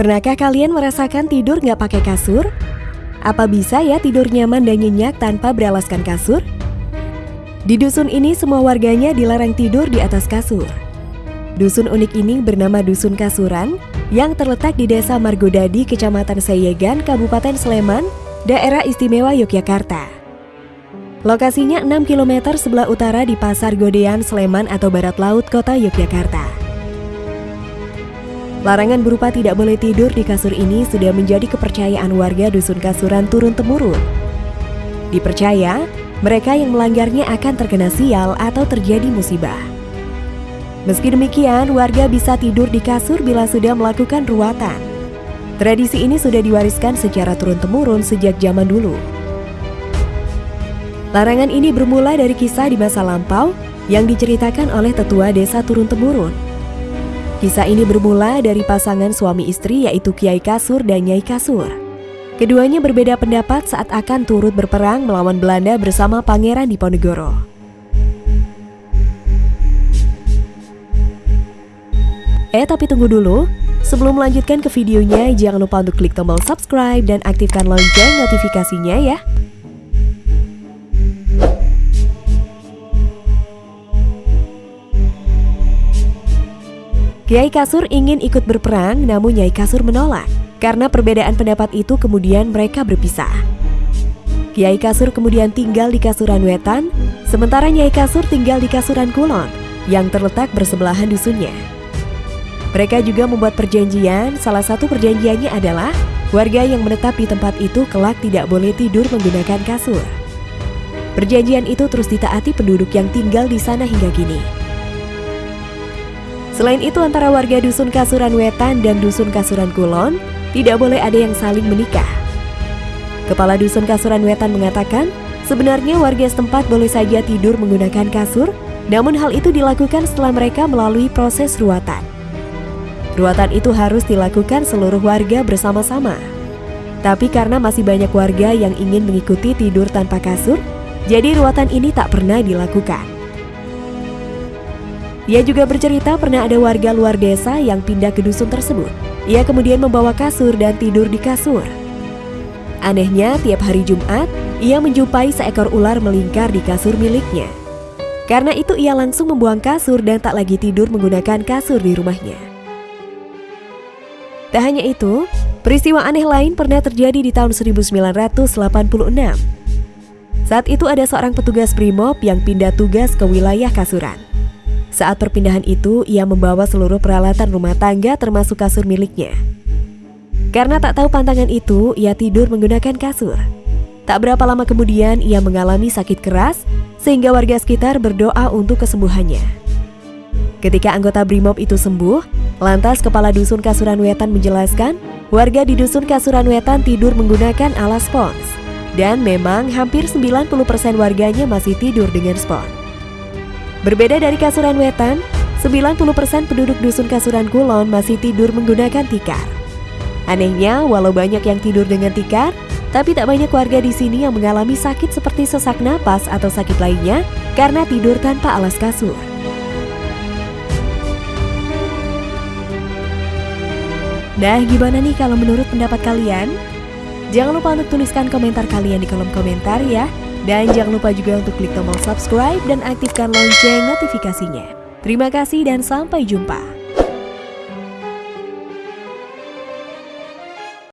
Pernahkah kalian merasakan tidur nggak pakai kasur? Apa bisa ya tidur nyaman dan nyenyak tanpa beralaskan kasur? Di dusun ini semua warganya dilarang tidur di atas kasur. Dusun unik ini bernama Dusun Kasuran yang terletak di Desa Margodadi, Kecamatan Sayegan, Kabupaten Sleman, Daerah Istimewa Yogyakarta. Lokasinya 6 km sebelah utara di Pasar Godean, Sleman atau Barat Laut, Kota Yogyakarta. Larangan berupa tidak boleh tidur di kasur ini sudah menjadi kepercayaan warga dusun kasuran turun-temurun. Dipercaya, mereka yang melanggarnya akan terkena sial atau terjadi musibah. Meski demikian, warga bisa tidur di kasur bila sudah melakukan ruatan. Tradisi ini sudah diwariskan secara turun-temurun sejak zaman dulu. Larangan ini bermula dari kisah di masa lampau yang diceritakan oleh tetua desa turun-temurun Kisah ini bermula dari pasangan suami istri yaitu Kiai Kasur dan Nyai Kasur. Keduanya berbeda pendapat saat akan turut berperang melawan Belanda bersama Pangeran Diponegoro. Eh tapi tunggu dulu, sebelum melanjutkan ke videonya jangan lupa untuk klik tombol subscribe dan aktifkan lonceng notifikasinya ya. Kiai Kasur ingin ikut berperang namun Nyai Kasur menolak. Karena perbedaan pendapat itu kemudian mereka berpisah. Kiai Kasur kemudian tinggal di Kasuran Wetan, sementara Nyai Kasur tinggal di Kasuran Kulon yang terletak bersebelahan dusunnya. Mereka juga membuat perjanjian, salah satu perjanjiannya adalah warga yang menetap di tempat itu kelak tidak boleh tidur menggunakan kasur. Perjanjian itu terus ditaati penduduk yang tinggal di sana hingga kini. Selain itu antara warga Dusun Kasuran Wetan dan Dusun Kasuran Kulon tidak boleh ada yang saling menikah. Kepala Dusun Kasuran Wetan mengatakan, sebenarnya warga setempat boleh saja tidur menggunakan kasur, namun hal itu dilakukan setelah mereka melalui proses ruatan. Ruatan itu harus dilakukan seluruh warga bersama-sama. Tapi karena masih banyak warga yang ingin mengikuti tidur tanpa kasur, jadi ruatan ini tak pernah dilakukan. Ia juga bercerita pernah ada warga luar desa yang pindah ke dusun tersebut. Ia kemudian membawa kasur dan tidur di kasur. Anehnya, tiap hari Jumat, ia menjumpai seekor ular melingkar di kasur miliknya. Karena itu ia langsung membuang kasur dan tak lagi tidur menggunakan kasur di rumahnya. Tak hanya itu, peristiwa aneh lain pernah terjadi di tahun 1986. Saat itu ada seorang petugas Brimob yang pindah tugas ke wilayah Kasuran. Saat perpindahan itu, ia membawa seluruh peralatan rumah tangga termasuk kasur miliknya. Karena tak tahu pantangan itu, ia tidur menggunakan kasur. Tak berapa lama kemudian, ia mengalami sakit keras, sehingga warga sekitar berdoa untuk kesembuhannya. Ketika anggota BRIMOB itu sembuh, lantas Kepala Dusun Kasuran Wetan menjelaskan, warga di Dusun Kasuran Wetan tidur menggunakan alas spons. Dan memang hampir 90% warganya masih tidur dengan spons. Berbeda dari Kasuran Wetan, 90% penduduk dusun Kasuran Kulon masih tidur menggunakan tikar. Anehnya, walau banyak yang tidur dengan tikar, tapi tak banyak warga di sini yang mengalami sakit seperti sesak napas atau sakit lainnya karena tidur tanpa alas kasur. Nah, gimana nih kalau menurut pendapat kalian? Jangan lupa untuk tuliskan komentar kalian di kolom komentar ya. Dan jangan lupa juga untuk klik tombol subscribe dan aktifkan lonceng notifikasinya. Terima kasih dan sampai jumpa.